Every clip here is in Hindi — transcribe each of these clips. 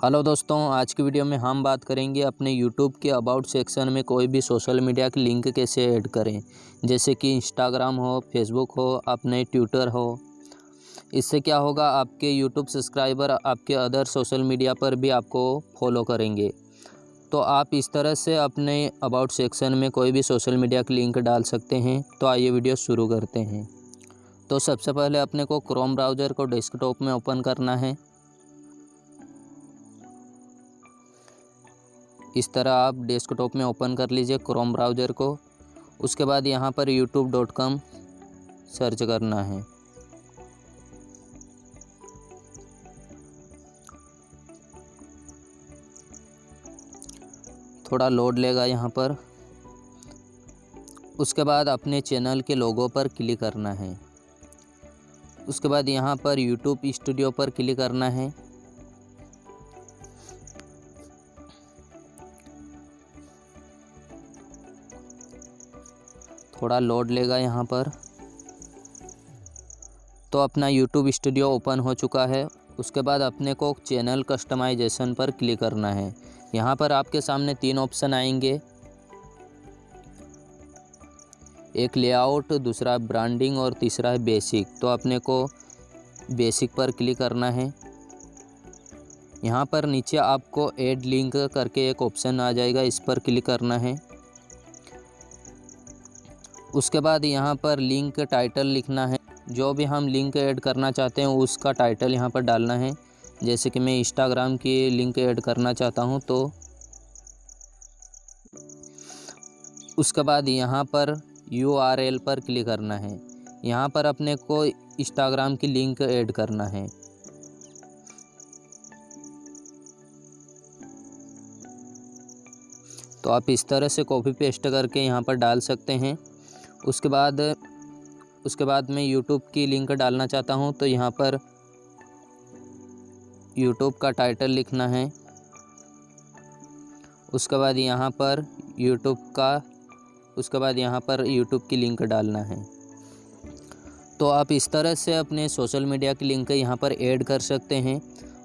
हेलो दोस्तों, आज की वीडियो में हम बात करेंगे अपने यूट्यूब के अबाउट सेक्शन में कोई भी सोशल मीडिया की लिंक कैसे ऐड करें। जैसे कि इंस्टाग्राम हो फेसबुक हो, अपने ट्विटर हो। इससे क्या होगा, आपके यूट्यूब सब्सक्राइबर आपके अदर सोशल मीडिया पर भी आपको फॉलो करेंगे। तो आप इस तरह से अपने अबाउट सेक्शन में कोई भी सोशल मीडिया की लिंक डाल सकते हैं। तो आइए वीडियो शुरू करते हैं। तो सबसे पहले अपने को क्रोम ब्राउज़र को डेस्कटॉप में ओपन करना है। इस तरह आप डेस्कटॉप में ओपन कर लीजिए क्रोम ब्राउज़र को। उसके बाद यहाँ पर कॉम सर्च करना है। थोड़ा लोड लेगा यहाँ पर। उसके बाद अपने चैनल के लोगों पर क्लिक करना है। उसके बाद यहाँ पर यूट्यूब स्टूडियो पर क्लिक करना है। थोड़ा लोड लेगा यहाँ पर। तो अपना यूट्यूब स्टूडियो ओपन हो चुका है। उसके बाद अपने को चैनल कस्टमाइजेशन पर क्लिक करना है। यहाँ पर आपके सामने तीन ऑप्शन आएँगे। एक लेआउट दूसरा ब्रांडिंग और तीसरा है बेसिक तो अपने को बेसिक पर क्लिक करना है। यहाँ पर नीचे आपको ऐड लिंक करके एक ऑप्शन आ जाएगा। इस पर क्लिक करना है। उसके बाद यहाँ पर लिंक टाइटल लिखना है। जो भी हम लिंक ऐड करना चाहते हैं, उसका टाइटल यहाँ पर डालना है। जैसे कि मैं इंस्टाग्राम की लिंक ऐड करना चाहता हूँ तो उसके बाद यहाँ पर यू पर क्लिक करना है। यहाँ पर अपने को इंस्टाग्राम की लिंक ऐड करना है। तो आप इस तरह से कॉपी पेस्ट करके यहाँ पर डाल सकते हैं। उसके बाद उसके बाद मैं यूट्यूब की लिंक डालना चाहता हूँ तो यहाँ पर यूट्यूब का टाइटल लिखना है। उसके बाद यहाँ पर यूट्यूब का, उसके बाद यहाँ पर यूट्यूब की लिंक डालना है। तो आप इस तरह से अपने सोशल मीडिया की लिंक यहाँ पर ऐड कर सकते हैं।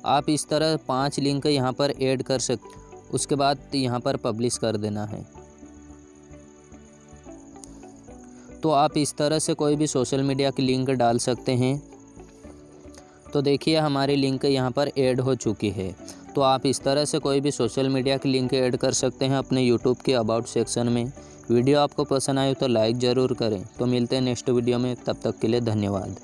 आप इस तरह पाँच लिंक यहाँ पर ऐड कर सकते उसके बाद यहाँ पर पब्लिश कर देना है। तो आप इस तरह से कोई भी सोशल मीडिया की लिंक डाल सकते हैं। तो देखिए, हमारी लिंक यहाँ पर ऐड हो चुकी है। तो आप इस तरह से कोई भी सोशल मीडिया की लिंक ऐड कर सकते हैं अपने यूट्यूब के अबाउट सेक्शन में। वीडियो आपको पसंद आए तो लाइक ज़रूर करें। तो मिलते हैं नेक्स्ट वीडियो में। तब तक के लिए धन्यवाद।